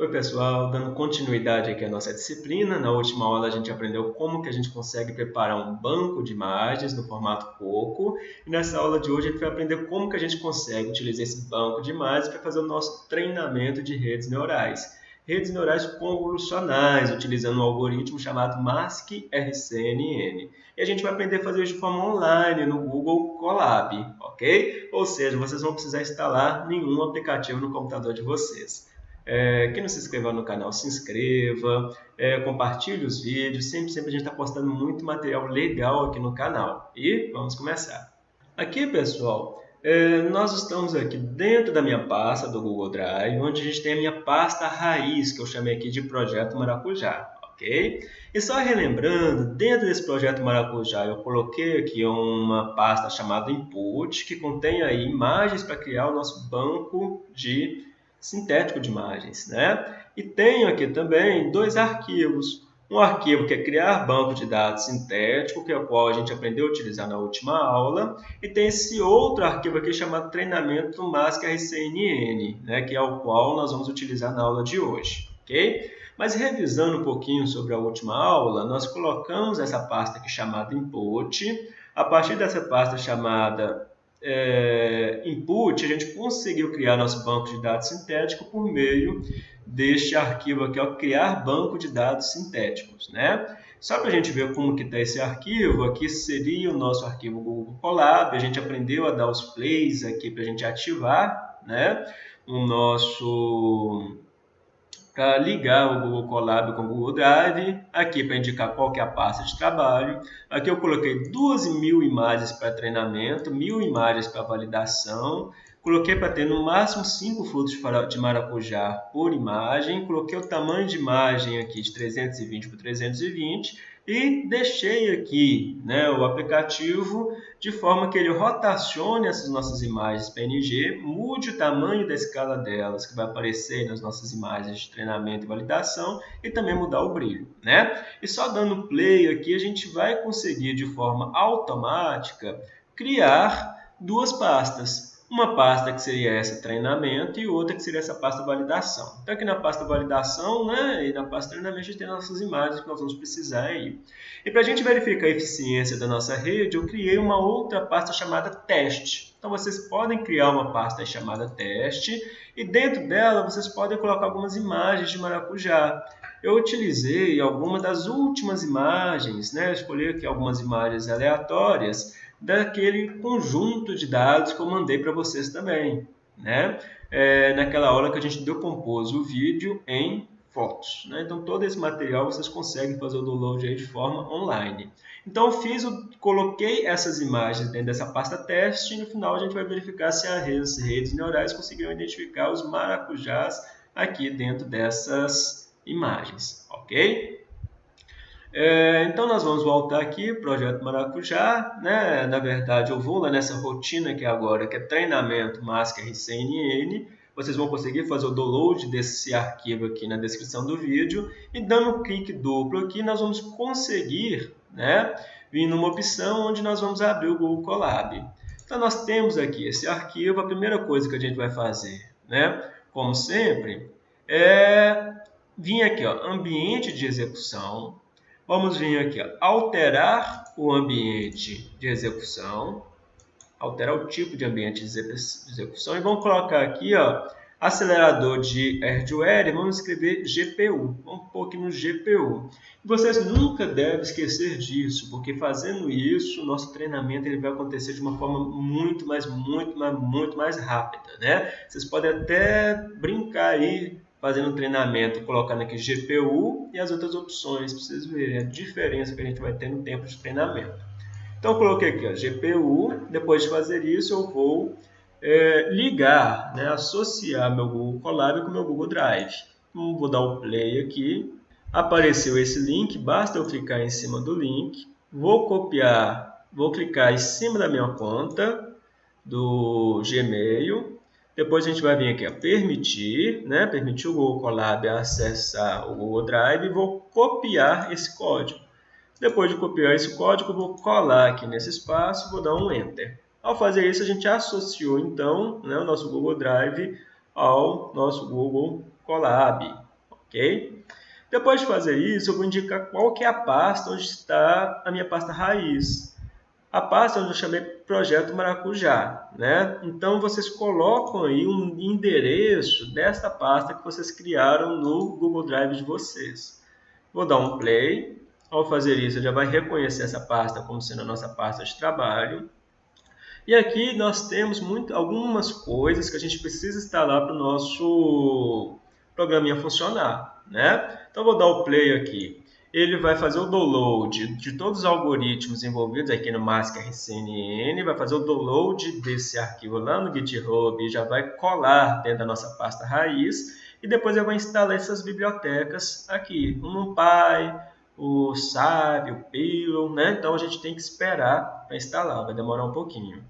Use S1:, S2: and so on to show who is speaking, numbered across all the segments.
S1: Oi pessoal, dando continuidade aqui à nossa disciplina, na última aula a gente aprendeu como que a gente consegue preparar um banco de imagens no formato Coco e nessa aula de hoje a gente vai aprender como que a gente consegue utilizar esse banco de imagens para fazer o nosso treinamento de redes neurais. Redes neurais convolucionais, utilizando um algoritmo chamado MASC-RCNN. E a gente vai aprender a fazer isso de forma online no Google Colab, ok? Ou seja, vocês vão precisar instalar nenhum aplicativo no computador de vocês. É, quem não se inscreveu no canal, se inscreva, é, compartilhe os vídeos, sempre, sempre a gente está postando muito material legal aqui no canal. E vamos começar. Aqui, pessoal, é, nós estamos aqui dentro da minha pasta do Google Drive, onde a gente tem a minha pasta raiz, que eu chamei aqui de Projeto Maracujá. ok? E só relembrando, dentro desse projeto Maracujá, eu coloquei aqui uma pasta chamada Input, que contém aí imagens para criar o nosso banco de sintético de imagens. Né? E tenho aqui também dois arquivos. Um arquivo que é criar banco de dados sintético, que é o qual a gente aprendeu a utilizar na última aula, e tem esse outro arquivo aqui chamado treinamento mask RCNN, né, que é o qual nós vamos utilizar na aula de hoje. Okay? Mas revisando um pouquinho sobre a última aula, nós colocamos essa pasta aqui chamada input. A partir dessa pasta chamada é, input, a gente conseguiu criar nosso banco de dados sintético por meio deste arquivo aqui, ó, criar banco de dados sintéticos, né? Só para a gente ver como que está esse arquivo, aqui seria o nosso arquivo Google Colab, a gente aprendeu a dar os plays aqui para a gente ativar, né? O nosso ligar o Google Colab com o Google Drive, aqui para indicar qual que é a pasta de trabalho. Aqui eu coloquei 12 mil imagens para treinamento, mil imagens para validação, coloquei para ter no máximo 5 frutos de maracujá por imagem, coloquei o tamanho de imagem aqui de 320 por 320 e deixei aqui né, o aplicativo de forma que ele rotacione essas nossas imagens PNG, mude o tamanho da escala delas, que vai aparecer nas nossas imagens de treinamento e validação, e também mudar o brilho. Né? E só dando play aqui, a gente vai conseguir de forma automática criar duas pastas uma pasta que seria essa treinamento e outra que seria essa pasta validação. Então aqui na pasta validação né, e na pasta treinamento a gente tem nossas imagens que nós vamos precisar aí. E para a gente verificar a eficiência da nossa rede, eu criei uma outra pasta chamada teste. Então vocês podem criar uma pasta chamada teste e dentro dela vocês podem colocar algumas imagens de maracujá. Eu utilizei algumas das últimas imagens, né? escolhi aqui algumas imagens aleatórias daquele conjunto de dados que eu mandei para vocês também, né? É, naquela aula que a gente decompôs o vídeo em fotos. Né? Então, todo esse material vocês conseguem fazer o download aí de forma online. Então, eu fiz, coloquei essas imagens dentro dessa pasta teste e no final a gente vai verificar se as redes neurais conseguiram identificar os maracujás aqui dentro dessas imagens, ok? É, então nós vamos voltar aqui, projeto Maracujá, né? na verdade eu vou lá nessa rotina aqui agora, que é treinamento Mask RCNN, vocês vão conseguir fazer o download desse arquivo aqui na descrição do vídeo, e dando um clique duplo aqui nós vamos conseguir né, vir numa opção onde nós vamos abrir o Google Colab. Então nós temos aqui esse arquivo, a primeira coisa que a gente vai fazer, né, como sempre, é vir aqui, ó, ambiente de execução, Vamos vir aqui, alterar o ambiente de execução, alterar o tipo de ambiente de execução e vamos colocar aqui, ó, acelerador de hardware e vamos escrever GPU. Vamos pôr aqui no GPU. Vocês nunca devem esquecer disso, porque fazendo isso, nosso treinamento ele vai acontecer de uma forma muito mais, muito mais, muito mais rápida, né? Vocês podem até brincar aí fazendo treinamento, colocando aqui GPU e as outras opções, para vocês verem a diferença que a gente vai ter no tempo de treinamento. Então, coloquei aqui ó, GPU, depois de fazer isso, eu vou é, ligar, né, associar meu Google Colab com meu Google Drive. Então, vou dar o play aqui, apareceu esse link, basta eu clicar em cima do link, vou copiar, vou clicar em cima da minha conta do Gmail, depois a gente vai vir aqui, a permitir, né? permitir o Google Colab acessar o Google Drive e vou copiar esse código. Depois de copiar esse código, vou colar aqui nesse espaço e vou dar um Enter. Ao fazer isso, a gente associou então né, o nosso Google Drive ao nosso Google Colab. ok? Depois de fazer isso, eu vou indicar qual que é a pasta onde está a minha pasta raiz. A pasta onde eu chamei Projeto Maracujá. Né? Então, vocês colocam aí um endereço desta pasta que vocês criaram no Google Drive de vocês. Vou dar um play. Ao fazer isso, já vai reconhecer essa pasta como sendo a nossa pasta de trabalho. E aqui nós temos muito, algumas coisas que a gente precisa instalar para o nosso programinha funcionar. Né? Então, vou dar o play aqui. Ele vai fazer o download de todos os algoritmos envolvidos aqui no Mask RCNN, vai fazer o download desse arquivo lá no GitHub e já vai colar dentro da nossa pasta raiz. E depois eu vou instalar essas bibliotecas aqui, o NumPy, o SAP, o Pillow, né? Então a gente tem que esperar para instalar, vai demorar um pouquinho.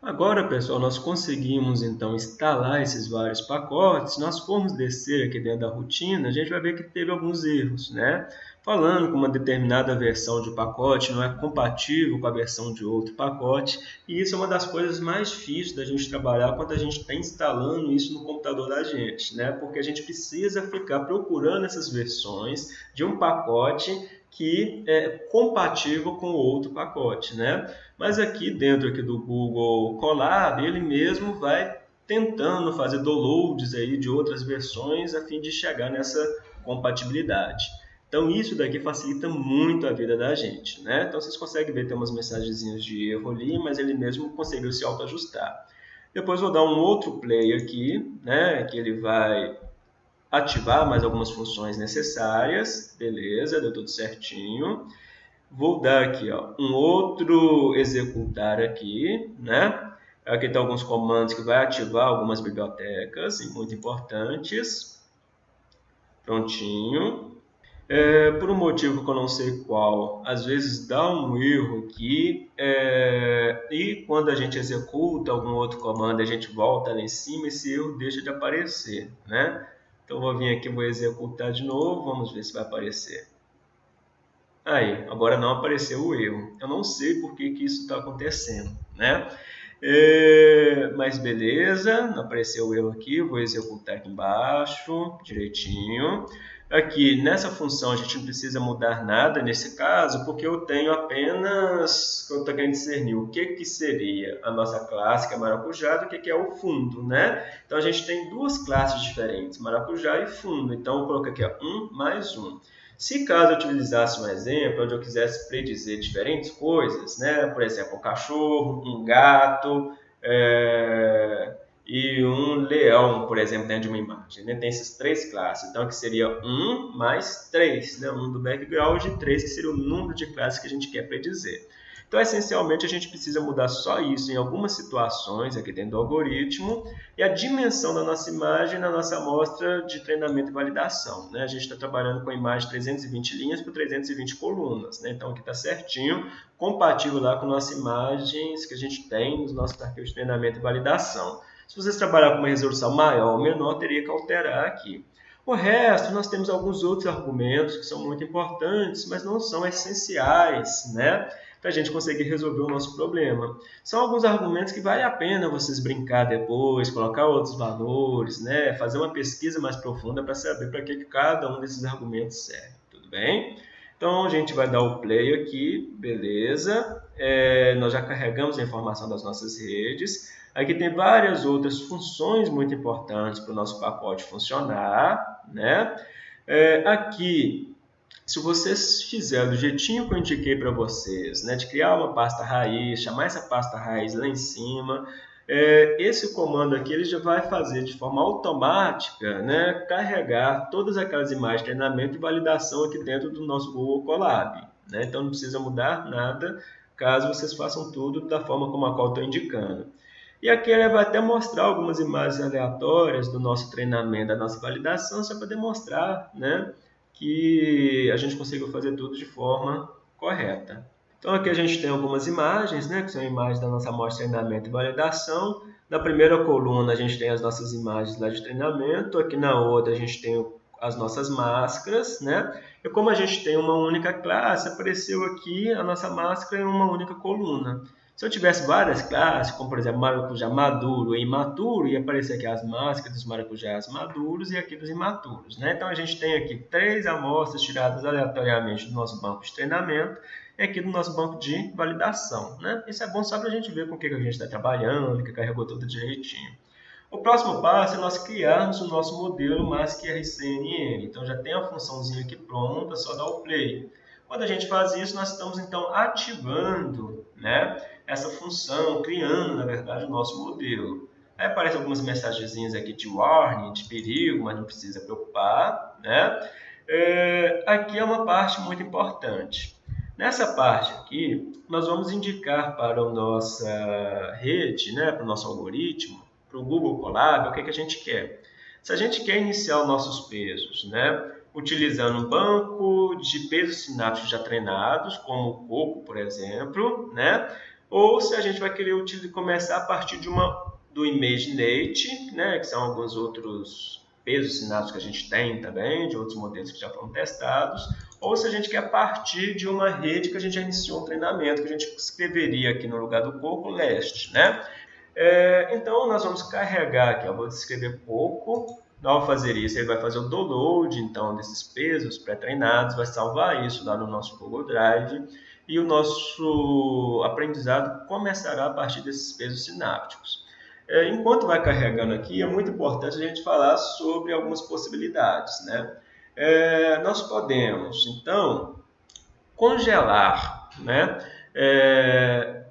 S1: Agora, pessoal, nós conseguimos então instalar esses vários pacotes. Se nós formos descer aqui dentro da rotina, a gente vai ver que teve alguns erros, né? Falando que uma determinada versão de pacote não é compatível com a versão de outro pacote. E isso é uma das coisas mais difíceis da gente trabalhar quando a gente está instalando isso no computador da gente, né? Porque a gente precisa ficar procurando essas versões de um pacote que é compatível com outro pacote, né? Mas aqui dentro aqui do Google Colab, ele mesmo vai tentando fazer downloads aí de outras versões a fim de chegar nessa compatibilidade. Então isso daqui facilita muito a vida da gente, né? Então vocês conseguem ver tem umas mensagenzinhas de erro ali, mas ele mesmo conseguiu se autoajustar. Depois vou dar um outro play aqui, né? Que ele vai ativar mais algumas funções necessárias, beleza, deu tudo certinho. Vou dar aqui ó, um outro executar aqui, né? Aqui tem alguns comandos que vai ativar algumas bibliotecas, muito importantes. Prontinho. É, por um motivo que eu não sei qual, às vezes dá um erro aqui é, e quando a gente executa algum outro comando, a gente volta lá em cima, esse erro deixa de aparecer, né? Então, vou vir aqui, vou executar de novo, vamos ver se vai aparecer. Aí, agora não apareceu o erro. Eu não sei por que, que isso está acontecendo, né? É, mas beleza, não apareceu o erro aqui, vou executar aqui embaixo, direitinho. Aqui, nessa função, a gente não precisa mudar nada nesse caso, porque eu tenho apenas, eu estou querendo discernir o que, que seria a nossa classe, que é maracujá, do que, que é o fundo, né? Então, a gente tem duas classes diferentes, maracujá e fundo. Então, eu coloco aqui ó, 1 mais 1. Se caso eu utilizasse um exemplo onde eu quisesse predizer diferentes coisas, né? Por exemplo, um cachorro, um gato, é e um leão, por exemplo, dentro de uma imagem. Né? Tem essas três classes. Então, aqui seria 1 mais 3, né? 1 do background e 3 que seria o número de classes que a gente quer predizer. Então, essencialmente, a gente precisa mudar só isso em algumas situações aqui dentro do algoritmo e a dimensão da nossa imagem na nossa amostra de treinamento e validação. Né? A gente está trabalhando com a imagem 320 linhas por 320 colunas. Né? Então, aqui está certinho, compatível lá com nossas imagens que a gente tem nos nossos arquivos de treinamento e validação. Se vocês trabalhar com uma resolução maior ou menor, teria que alterar aqui. O resto, nós temos alguns outros argumentos que são muito importantes, mas não são essenciais, né? Para a gente conseguir resolver o nosso problema. São alguns argumentos que vale a pena vocês brincar depois, colocar outros valores, né? Fazer uma pesquisa mais profunda para saber para que cada um desses argumentos serve. Tudo bem? Então, a gente vai dar o play aqui, beleza. É, nós já carregamos a informação das nossas redes. Aqui tem várias outras funções muito importantes para o nosso pacote funcionar. Né? É, aqui, se vocês fizerem do jeitinho que eu indiquei para vocês, né, de criar uma pasta raiz, chamar essa pasta raiz lá em cima, é, esse comando aqui ele já vai fazer de forma automática né, carregar todas aquelas imagens de treinamento e validação aqui dentro do nosso Google Colab. Né? Então não precisa mudar nada caso vocês façam tudo da forma como a qual estou indicando. E aqui ele vai até mostrar algumas imagens aleatórias do nosso treinamento, da nossa validação, só para demonstrar né, que a gente conseguiu fazer tudo de forma correta. Então aqui a gente tem algumas imagens, né, que são imagens da nossa amostra de treinamento e validação. Na primeira coluna a gente tem as nossas imagens lá de treinamento, aqui na outra a gente tem as nossas máscaras, né? E como a gente tem uma única classe, apareceu aqui a nossa máscara em uma única coluna. Se eu tivesse várias classes, como por exemplo maracujá maduro e imaturo, ia aparecer aqui as máscaras dos maracujás maduros e aqui dos imaturos. Né? Então a gente tem aqui três amostras tiradas aleatoriamente do nosso banco de treinamento e aqui do nosso banco de validação. Né? Isso é bom só para a gente ver com o que a gente está trabalhando, que carregou tudo direitinho. O próximo passo é nós criarmos o nosso modelo MASC RCNN. Então já tem a funçãozinha aqui pronta, só dar o play. Quando a gente faz isso, nós estamos então ativando né, essa função, criando, na verdade, o nosso modelo. Aí aparecem algumas mensagenzinhas aqui de warning, de perigo, mas não precisa preocupar. Né? É, aqui é uma parte muito importante. Nessa parte aqui, nós vamos indicar para a nossa rede, né, para o nosso algoritmo, para o Google Colab, o que, que a gente quer. Se a gente quer iniciar os nossos pesos, né, utilizando um banco de pesos sinápticos já treinados, como o coco, por exemplo, né, ou se a gente vai querer utilizar, começar a partir de uma do ImageNate, né, que são alguns outros pesos sinápticos que a gente tem também, de outros modelos que já foram testados, ou se a gente quer partir de uma rede que a gente já iniciou um treinamento, que a gente escreveria aqui no lugar do coco, leste, né? É, então, nós vamos carregar aqui, eu vou descrever pouco, ao fazer isso, ele vai fazer o download então desses pesos pré-treinados, vai salvar isso lá no nosso Google Drive e o nosso aprendizado começará a partir desses pesos sinápticos. É, enquanto vai carregando aqui, é muito importante a gente falar sobre algumas possibilidades. Né? É, nós podemos, então, congelar né? É,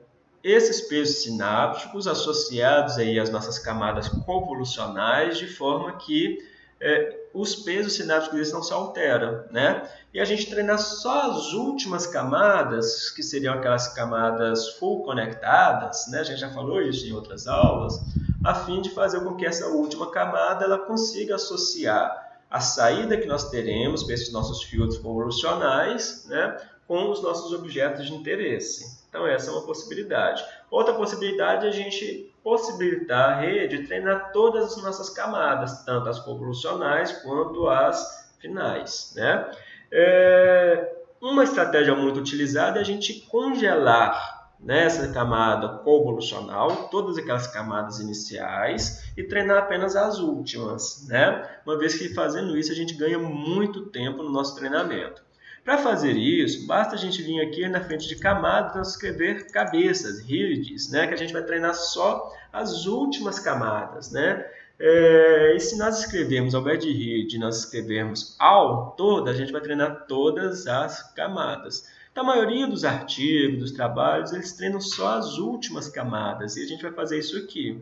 S1: esses pesos sinápticos associados aí às nossas camadas convolucionais, de forma que é, os pesos sinápticos eles não se alteram, né? E a gente treinar só as últimas camadas, que seriam aquelas camadas full conectadas, né? A gente já falou isso em outras aulas, a fim de fazer com que essa última camada ela consiga associar a saída que nós teremos para esses nossos filtros convolucionais, né? Com os nossos objetos de interesse. Então essa é uma possibilidade. Outra possibilidade é a gente possibilitar a rede treinar todas as nossas camadas, tanto as convolucionais quanto as finais. Né? É, uma estratégia muito utilizada é a gente congelar nessa camada convolucional todas aquelas camadas iniciais e treinar apenas as últimas, né? Uma vez que fazendo isso a gente ganha muito tempo no nosso treinamento. Para fazer isso, basta a gente vir aqui na frente de camadas escrever cabeças, reads, né? que a gente vai treinar só as últimas camadas. Né? É, e se nós escrevermos, ao invés de nós escrevermos all, toda, a gente vai treinar todas as camadas. Então, a maioria dos artigos, dos trabalhos, eles treinam só as últimas camadas, e a gente vai fazer isso aqui.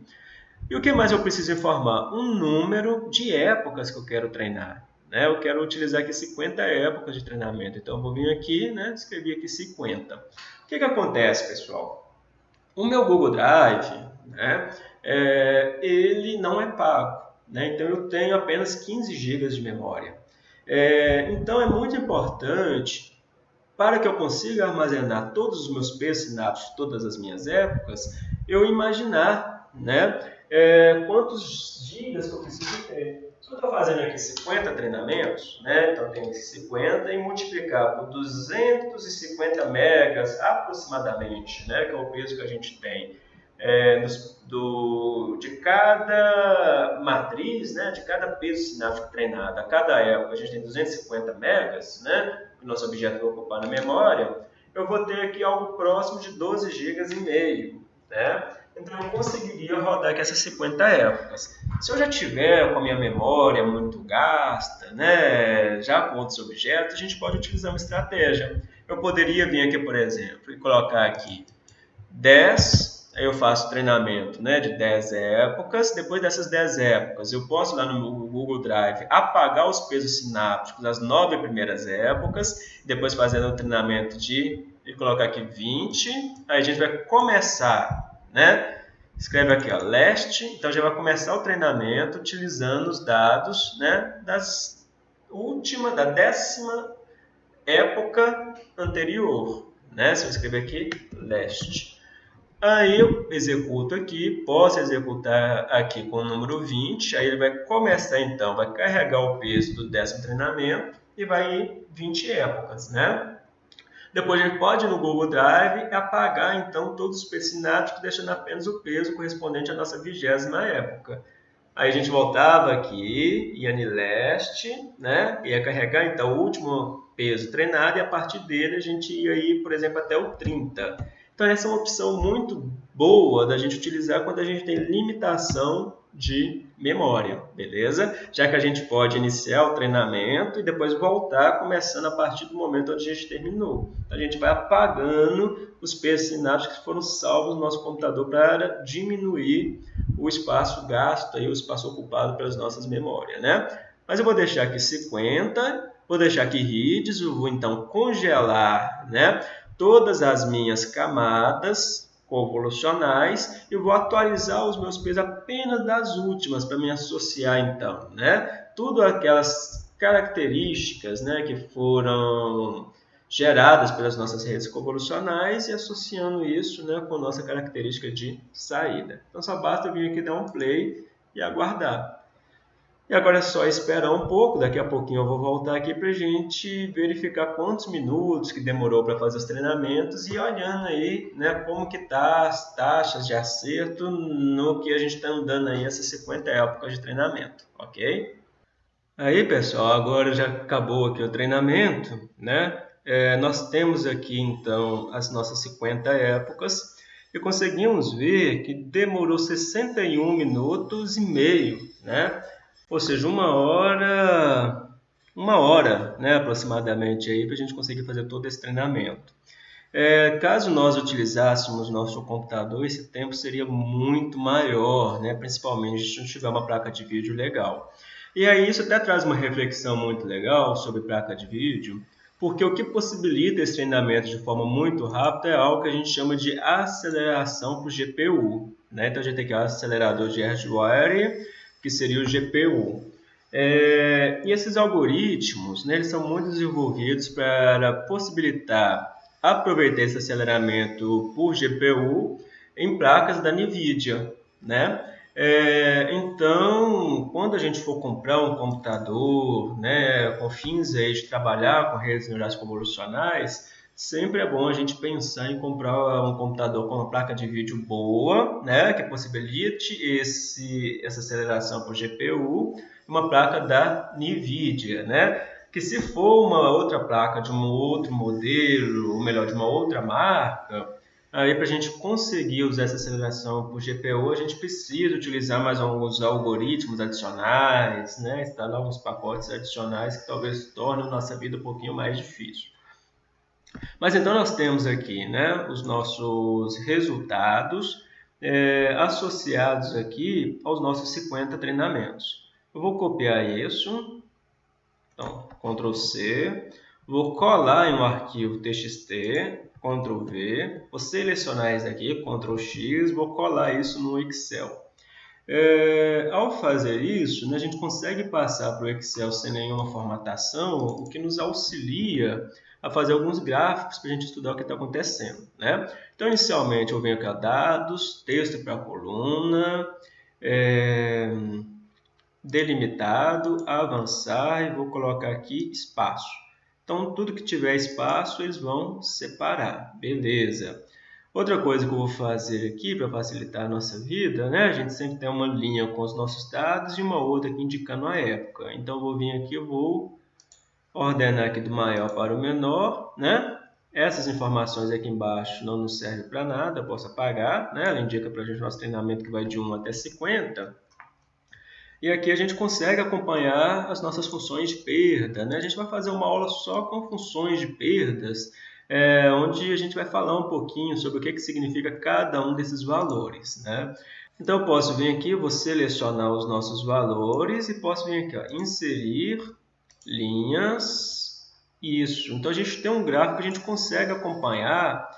S1: E o que mais eu preciso informar? Um número de épocas que eu quero treinar. Né? Eu quero utilizar aqui 50 épocas de treinamento. Então, eu vou vir aqui, né? escrevi aqui 50. O que, que acontece, pessoal? O meu Google Drive, né? É, ele não é pago. Né? Então, eu tenho apenas 15 GB de memória. É, então, é muito importante para que eu consiga armazenar todos os meus pesos sinápticos, todas as minhas épocas, eu imaginar né, é, quantos gigas que eu preciso ter. Se eu estou fazendo aqui 50 treinamentos, né, então tem 50 e multiplicar por 250 megas aproximadamente, né, que é o peso que a gente tem é, do, de cada matriz, né, de cada peso sináptico treinado, a cada época a gente tem 250 megas, né, que o nosso objeto vai ocupar na memória, eu vou ter aqui algo próximo de 12 GB e meio, né? Então eu conseguiria rodar aqui essas 50 épocas. Se eu já tiver com a minha memória muito gasta, né, já com outros objetos, a gente pode utilizar uma estratégia. Eu poderia vir aqui, por exemplo, e colocar aqui 10, aí eu faço treinamento né, de 10 épocas. Depois dessas 10 épocas, eu posso lá no Google Drive apagar os pesos sinápticos das 9 primeiras épocas, depois fazendo o treinamento de e colocar aqui 20, aí a gente vai começar né? Escreve aqui, ó, leste. Então já vai começar o treinamento utilizando os dados, né, das última, da décima época anterior, né? Se eu escrever aqui, leste. Aí eu executo aqui, posso executar aqui com o número 20, aí ele vai começar então, vai carregar o peso do décimo treinamento e vai em 20 épocas, né? Depois a gente pode ir no Google Drive apagar então todos os pesos sinápticos, deixando apenas o peso correspondente à nossa vigésima época. Aí a gente voltava aqui, ia leste, né? ia carregar então o último peso treinado e a partir dele a gente ia ir, por exemplo, até o 30. Então essa é uma opção muito boa da gente utilizar quando a gente tem limitação de memória, beleza? Já que a gente pode iniciar o treinamento e depois voltar começando a partir do momento onde a gente terminou. A gente vai apagando os pesos sinápticos que foram salvos no nosso computador para diminuir o espaço gasto e o espaço ocupado pelas nossas memórias, né? Mas eu vou deixar aqui 50, vou deixar aqui reads, eu vou então congelar, né? Todas as minhas camadas convolucionais e vou atualizar os meus pesos apenas das últimas para me associar então, né? Tudo aquelas características, né, que foram geradas pelas nossas redes convolucionais e associando isso, né, com nossa característica de saída. Então só basta vir aqui dar um play e aguardar. E agora é só esperar um pouco, daqui a pouquinho eu vou voltar aqui para a gente verificar quantos minutos que demorou para fazer os treinamentos e olhando aí né, como que tá as taxas de acerto no que a gente está andando aí essas 50 épocas de treinamento, ok? Aí pessoal, agora já acabou aqui o treinamento, né? É, nós temos aqui então as nossas 50 épocas e conseguimos ver que demorou 61 minutos e meio, né? Ou seja, uma hora, uma hora né, aproximadamente aí para a gente conseguir fazer todo esse treinamento. É, caso nós utilizássemos nosso computador, esse tempo seria muito maior, né? principalmente se gente tiver uma placa de vídeo legal. E aí isso até traz uma reflexão muito legal sobre placa de vídeo, porque o que possibilita esse treinamento de forma muito rápida é algo que a gente chama de aceleração para o GPU. Né? Então a gente tem aqui o acelerador de hardware que seria o GPU. É, e esses algoritmos, né, eles são muito desenvolvidos para possibilitar aproveitar esse aceleramento por GPU em placas da NVIDIA, né? É, então, quando a gente for comprar um computador, né, com fins aí de trabalhar com redes neurais convolucionais, sempre é bom a gente pensar em comprar um computador com uma placa de vídeo boa, né, que possibilite esse, essa aceleração por GPU, uma placa da NVIDIA, né, que se for uma outra placa de um outro modelo, ou melhor, de uma outra marca, aí para a gente conseguir usar essa aceleração por GPU, a gente precisa utilizar mais alguns algoritmos adicionais, né, instalar alguns pacotes adicionais que talvez tornem a nossa vida um pouquinho mais difícil. Mas então nós temos aqui né, os nossos resultados é, associados aqui aos nossos 50 treinamentos. Eu vou copiar isso, então Ctrl C, vou colar em um arquivo TXT, Ctrl V, vou selecionar isso aqui, Ctrl X, vou colar isso no Excel. É, ao fazer isso, né, a gente consegue passar para o Excel sem nenhuma formatação, o que nos auxilia a fazer alguns gráficos para a gente estudar o que está acontecendo. Né? Então, inicialmente, eu venho aqui a dados, texto para a coluna, é, delimitado, avançar e vou colocar aqui espaço. Então, tudo que tiver espaço, eles vão separar. Beleza. Outra coisa que eu vou fazer aqui para facilitar a nossa vida, né? A gente sempre tem uma linha com os nossos dados e uma outra aqui indicando a época. Então, eu vou vir aqui, eu vou ordenar aqui do maior para o menor, né? Essas informações aqui embaixo não nos servem para nada, eu posso apagar, né? Ela indica para a gente nosso treinamento que vai de 1 até 50. E aqui a gente consegue acompanhar as nossas funções de perda, né? A gente vai fazer uma aula só com funções de perdas, é, onde a gente vai falar um pouquinho sobre o que, que significa cada um desses valores, né? Então, eu posso vir aqui, vou selecionar os nossos valores e posso vir aqui, ó, inserir linhas, isso. Então a gente tem um gráfico que a gente consegue acompanhar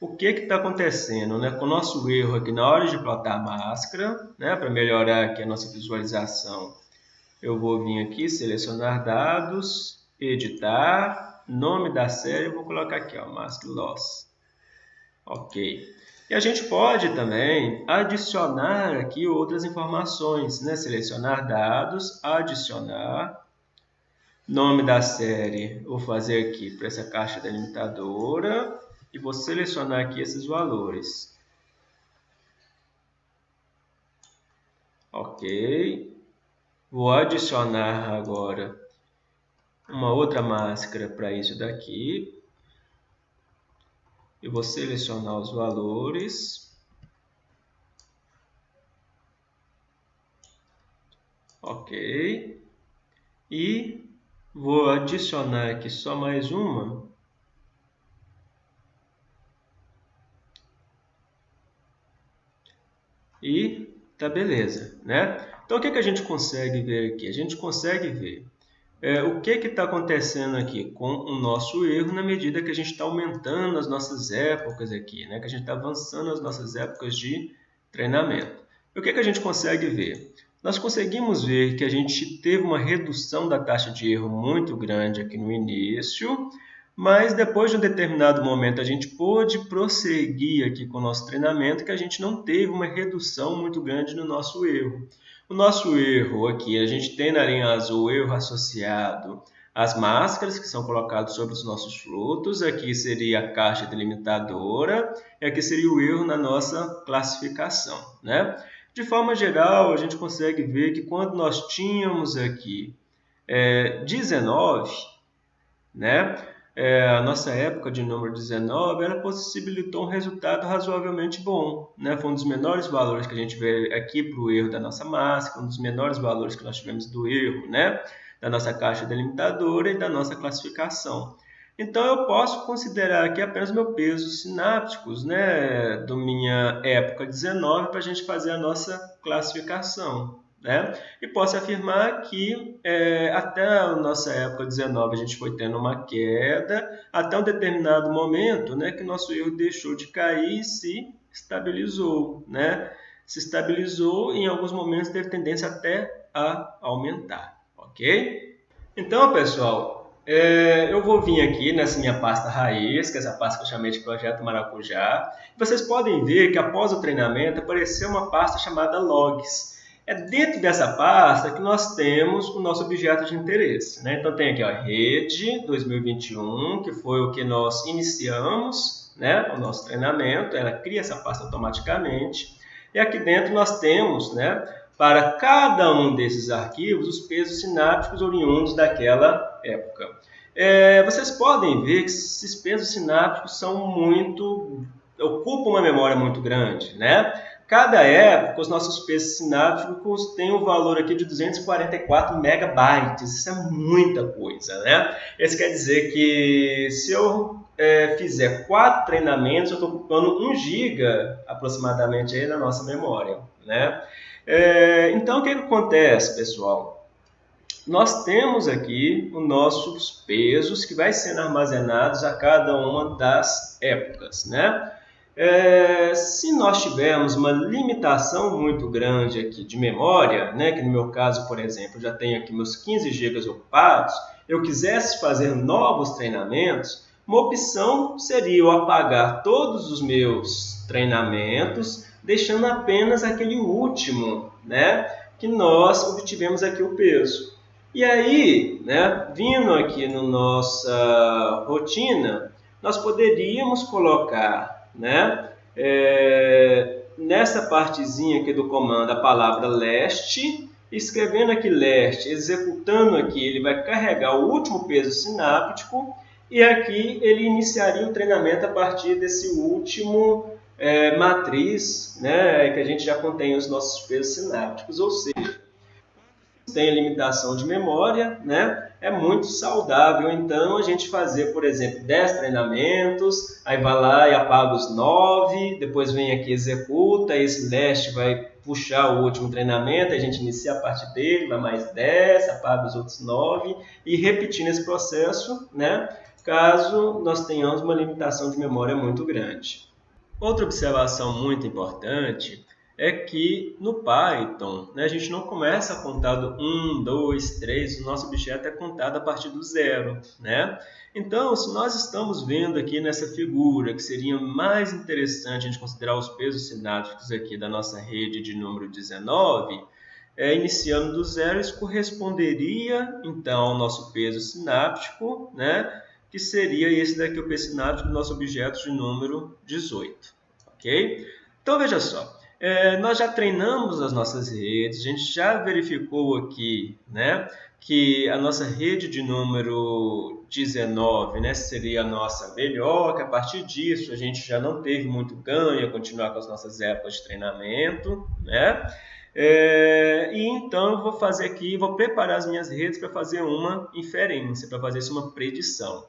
S1: o que está acontecendo né? com o nosso erro aqui na hora de plotar a máscara, né? para melhorar aqui a nossa visualização. Eu vou vir aqui, selecionar dados, editar, nome da série, vou colocar aqui, ó, mask loss. Ok. E a gente pode também adicionar aqui outras informações, né? Selecionar dados, adicionar, Nome da série, vou fazer aqui para essa caixa delimitadora e vou selecionar aqui esses valores. Ok. Vou adicionar agora uma outra máscara para isso daqui. Eu vou selecionar os valores. Ok. E vou adicionar aqui só mais uma. E tá beleza, né? Então o que, que a gente consegue ver aqui? A gente consegue ver é, o que está acontecendo aqui com o nosso erro na medida que a gente está aumentando as nossas épocas aqui, né? que a gente está avançando as nossas épocas de treinamento. E o que, que a gente consegue ver? Nós conseguimos ver que a gente teve uma redução da taxa de erro muito grande aqui no início, mas depois de um determinado momento a gente pôde prosseguir aqui com o nosso treinamento que a gente não teve uma redução muito grande no nosso erro. O nosso erro aqui, a gente tem na linha azul o erro associado às máscaras que são colocadas sobre os nossos frutos. Aqui seria a caixa delimitadora e aqui seria o erro na nossa classificação. Né? De forma geral, a gente consegue ver que quando nós tínhamos aqui é, 19, né? é, a nossa época de número 19, ela possibilitou um resultado razoavelmente bom. Né? Foi um dos menores valores que a gente vê aqui para o erro da nossa máscara, um dos menores valores que nós tivemos do erro né? da nossa caixa delimitadora e da nossa classificação. Então, eu posso considerar aqui apenas meu peso sinápticos né? da minha época 19 para a gente fazer a nossa classificação. Né? E posso afirmar que é, até a nossa época 19 a gente foi tendo uma queda, até um determinado momento né, que nosso erro deixou de cair e se estabilizou. Né? Se estabilizou e em alguns momentos teve tendência até a aumentar. Ok? Então, pessoal, é, eu vou vir aqui nessa minha pasta raiz, que é essa pasta que eu chamei de Projeto Maracujá. Vocês podem ver que após o treinamento apareceu uma pasta chamada Logs. É dentro dessa pasta que nós temos o nosso objeto de interesse. Né? Então tem aqui a rede 2021, que foi o que nós iniciamos né, o nosso treinamento, ela cria essa pasta automaticamente. E aqui dentro nós temos, né, para cada um desses arquivos, os pesos sinápticos oriundos daquela época. É, vocês podem ver que esses pesos sinápticos são muito ocupam uma memória muito grande, né? Cada época, os nossos pesos sinápticos têm um valor aqui de 244 megabytes. Isso é muita coisa, né? Isso quer dizer que se eu é, fizer quatro treinamentos, eu estou ocupando 1 giga aproximadamente aí na nossa memória, né? É, então, o que, que acontece, pessoal? Nós temos aqui os nossos pesos que vai sendo armazenados a cada uma das épocas, né? É, se nós tivermos uma limitação muito grande aqui de memória, né, que no meu caso, por exemplo, já tenho aqui meus 15 GB ocupados, eu quisesse fazer novos treinamentos, uma opção seria eu apagar todos os meus treinamentos, deixando apenas aquele último, né, que nós obtivemos aqui o peso. E aí, né, vindo aqui na no nossa rotina, nós poderíamos colocar né? É, nessa partezinha aqui do comando, a palavra leste, escrevendo aqui leste, executando aqui, ele vai carregar o último peso sináptico e aqui ele iniciaria o treinamento a partir desse último é, matriz, né, que a gente já contém os nossos pesos sinápticos, ou seja, tem limitação de memória, né? É muito saudável, então, a gente fazer, por exemplo, 10 treinamentos, aí vai lá e apaga os 9, depois vem aqui executa, esse leste vai puxar o último treinamento, a gente inicia a parte dele, vai mais 10, apaga os outros 9 e repetindo esse processo, né? Caso nós tenhamos uma limitação de memória muito grande. Outra observação muito importante é que no Python né, a gente não começa a contar do 1, 2, 3, o nosso objeto é contado a partir do zero. Né? Então, se nós estamos vendo aqui nessa figura que seria mais interessante a gente considerar os pesos sinápticos aqui da nossa rede de número 19, é, iniciando do zero, isso corresponderia então ao nosso peso sináptico, né? que seria esse daqui, o peso sináptico do nosso objeto de número 18. Ok? Então veja só, é, nós já treinamos as nossas redes, a gente já verificou aqui né, que a nossa rede de número 19 né, seria a nossa melhor, que a partir disso a gente já não teve muito ganho a continuar com as nossas épocas de treinamento. Né? É, e então eu vou fazer aqui, vou preparar as minhas redes para fazer uma inferência, para fazer uma predição.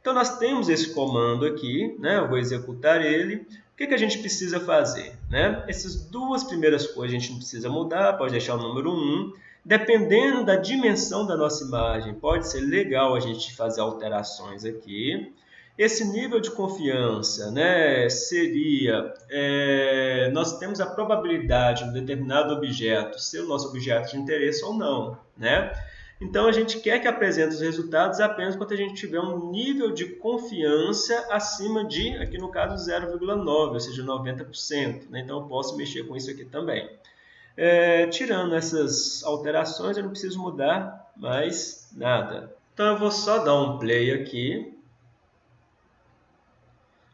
S1: Então nós temos esse comando aqui, né? eu vou executar ele. O que, que a gente precisa fazer? Né? Essas duas primeiras coisas a gente não precisa mudar, pode deixar o número 1. Dependendo da dimensão da nossa imagem, pode ser legal a gente fazer alterações aqui. Esse nível de confiança né, seria, é, nós temos a probabilidade de um determinado objeto ser o nosso objeto de interesse ou não. Né? Então, a gente quer que apresente os resultados apenas quando a gente tiver um nível de confiança acima de, aqui no caso, 0,9, ou seja, 90%. Né? Então, eu posso mexer com isso aqui também. É, tirando essas alterações, eu não preciso mudar mais nada. Então, eu vou só dar um play aqui.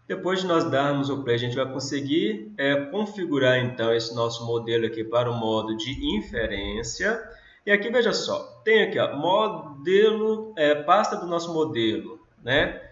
S1: Depois de nós darmos o play, a gente vai conseguir é, configurar então esse nosso modelo aqui para o modo de inferência. E aqui, veja só, tem aqui, ó, modelo, é, pasta do nosso modelo, né?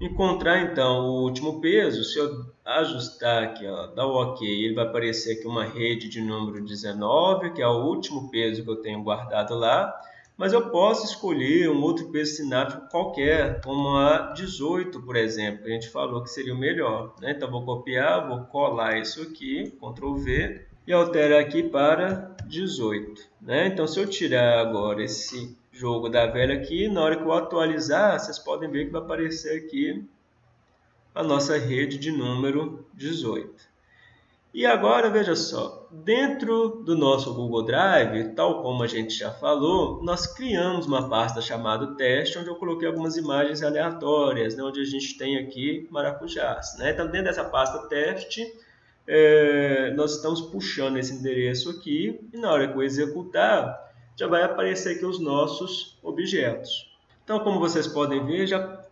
S1: Encontrar, então, o último peso, se eu ajustar aqui, ó, dar o OK, ele vai aparecer aqui uma rede de número 19, que é o último peso que eu tenho guardado lá, mas eu posso escolher um outro peso sináptico qualquer, como a 18, por exemplo, que a gente falou que seria o melhor. Né? Então, vou copiar, vou colar isso aqui, Ctrl V, e alterar aqui para 18. Né? Então, se eu tirar agora esse jogo da velha aqui, na hora que eu atualizar, vocês podem ver que vai aparecer aqui a nossa rede de número 18. E agora, veja só, dentro do nosso Google Drive, tal como a gente já falou, nós criamos uma pasta chamada teste, onde eu coloquei algumas imagens aleatórias, né, onde a gente tem aqui maracujás. Né? Então, dentro dessa pasta teste, é, nós estamos puxando esse endereço aqui e na hora que eu executar, já vai aparecer aqui os nossos objetos. Então, como vocês podem ver, já,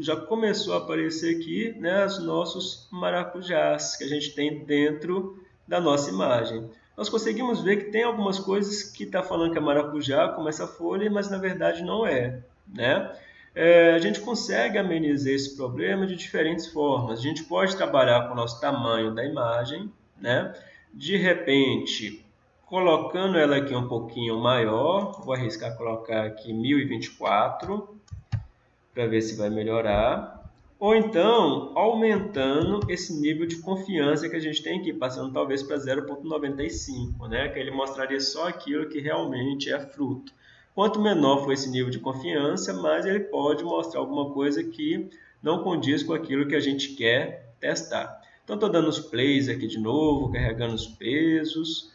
S1: já começou a aparecer aqui né, os nossos maracujás que a gente tem dentro da nossa imagem. Nós conseguimos ver que tem algumas coisas que está falando que é maracujá, como essa folha, mas na verdade não é. Né? É, a gente consegue amenizar esse problema de diferentes formas. A gente pode trabalhar com o nosso tamanho da imagem, né? de repente, colocando ela aqui um pouquinho maior, vou arriscar colocar aqui 1024, para ver se vai melhorar. Ou então, aumentando esse nível de confiança que a gente tem aqui, passando talvez para 0.95, né? que ele mostraria só aquilo que realmente é fruto. Quanto menor for esse nível de confiança, mais ele pode mostrar alguma coisa que não condiz com aquilo que a gente quer testar. Então, estou dando os plays aqui de novo, carregando os pesos,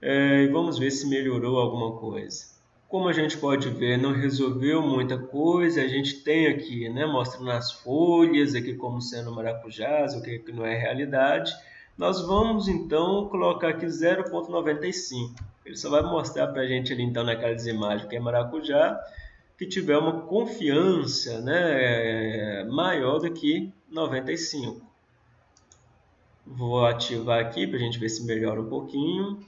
S1: é, e vamos ver se melhorou alguma coisa. Como a gente pode ver, não resolveu muita coisa, a gente tem aqui, né, mostrando as folhas aqui como sendo maracujás, o que não é realidade. Nós vamos então colocar aqui 0.95. Ele só vai mostrar para a gente ali então naquelas imagens que é maracujá, que tiver uma confiança né, maior do que 95. Vou ativar aqui para a gente ver se melhora um pouquinho.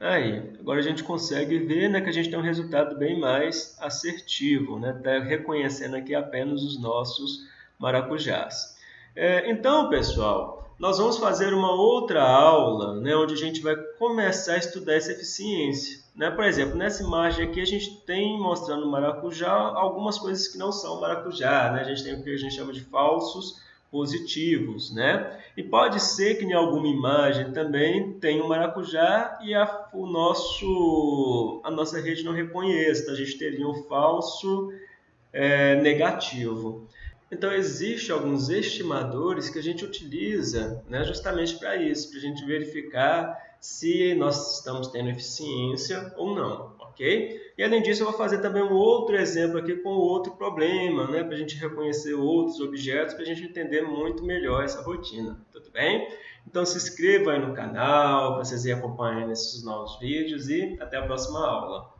S1: Aí, agora a gente consegue ver né, que a gente tem um resultado bem mais assertivo, né? Tá reconhecendo aqui apenas os nossos maracujás. É, então, pessoal, nós vamos fazer uma outra aula, né, onde a gente vai começar a estudar essa eficiência. Né? Por exemplo, nessa imagem aqui a gente tem mostrando maracujá algumas coisas que não são maracujá. Né? A gente tem o que a gente chama de falsos positivos, né? E pode ser que em alguma imagem também tenha um maracujá e a, o nosso, a nossa rede não reconheça, a gente teria um falso é, negativo. Então, existem alguns estimadores que a gente utiliza né, justamente para isso, para a gente verificar se nós estamos tendo eficiência ou não, ok? E além disso, eu vou fazer também um outro exemplo aqui com outro problema, né, para a gente reconhecer outros objetos, para a gente entender muito melhor essa rotina. Tudo bem? Então se inscreva aí no canal, para vocês irem acompanhando esses novos vídeos e até a próxima aula.